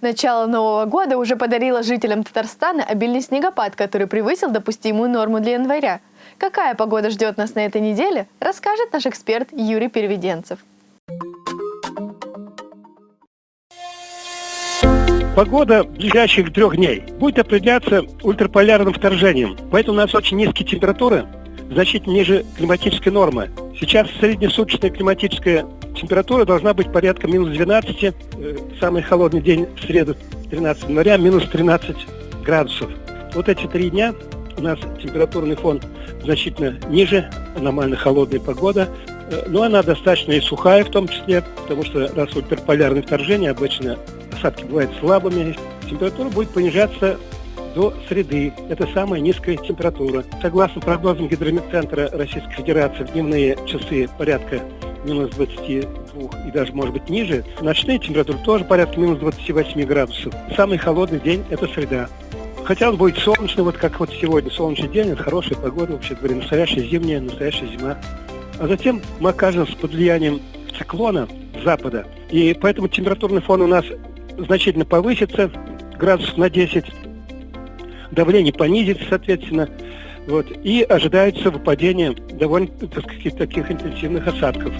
Начало Нового года уже подарило жителям Татарстана обильный снегопад, который превысил допустимую норму для января. Какая погода ждет нас на этой неделе, расскажет наш эксперт Юрий Переведенцев. Погода ближайших трех дней будет определяться ультраполярным вторжением, поэтому у нас очень низкие температуры, значительно ниже климатической нормы. Сейчас среднесуточная климатическая температура должна быть порядка минус 12, э, самый холодный день в среду 13 января минус 13 градусов. Вот эти три дня у нас температурный фон значительно ниже, аномально холодная погода, э, но она достаточно и сухая в том числе, потому что раз ультраполярное вторжение, обычно осадки бывают слабыми, температура будет понижаться до среды. Это самая низкая температура. Согласно прогнозам Гидрометцентра Российской Федерации, в дневные часы порядка минус 22 и даже, может быть, ниже. Ночные температуры тоже порядка минус 28 градусов. Самый холодный день – это среда. Хотя он будет солнечный, вот как вот сегодня, солнечный день, это хорошая погода, вообще говоря, настоящая зимняя, настоящая зима. А затем мы окажемся под влиянием циклона запада, и поэтому температурный фон у нас значительно повысится, градусов на 10, давление понизится, соответственно, вот, и ожидается выпадение довольно так сказать, таких интенсивных осадков.